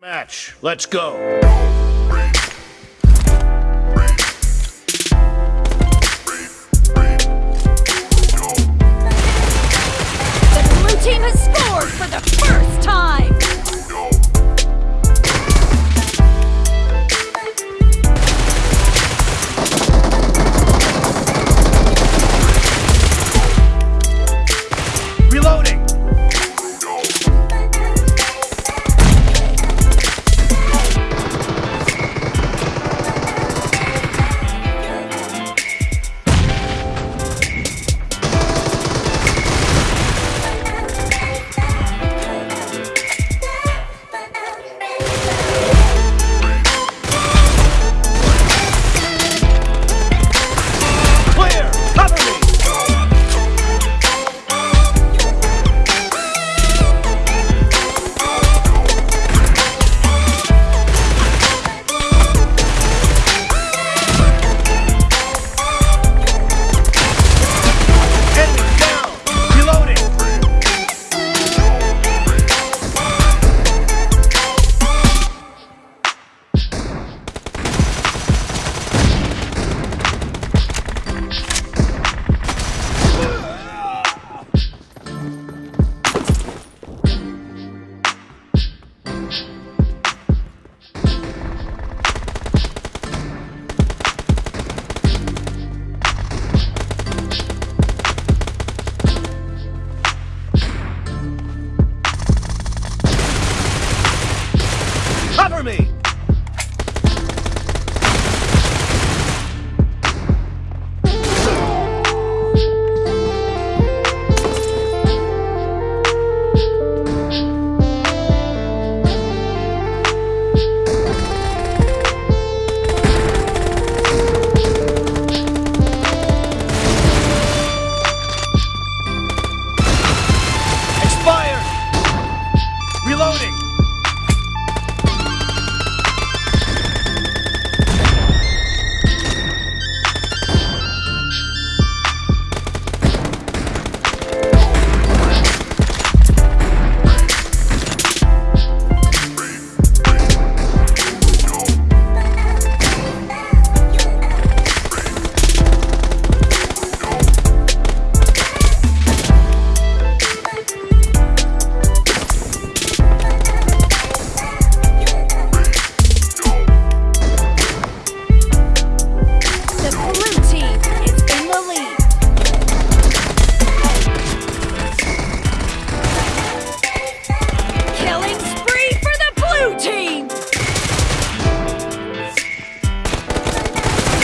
Match. Let's go. cover me! Expired! Reloading!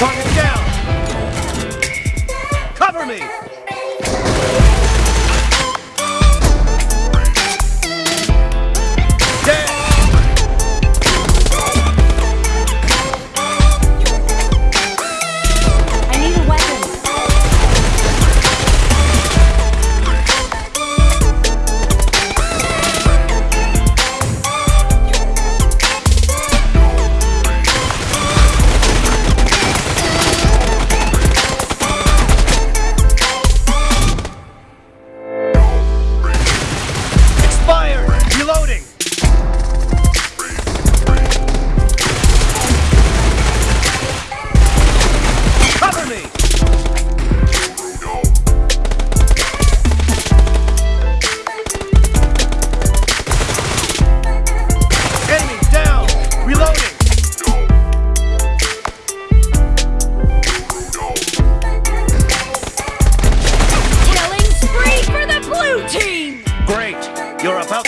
Target down! Cover me!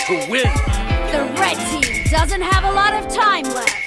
to win. The red team doesn't have a lot of time left.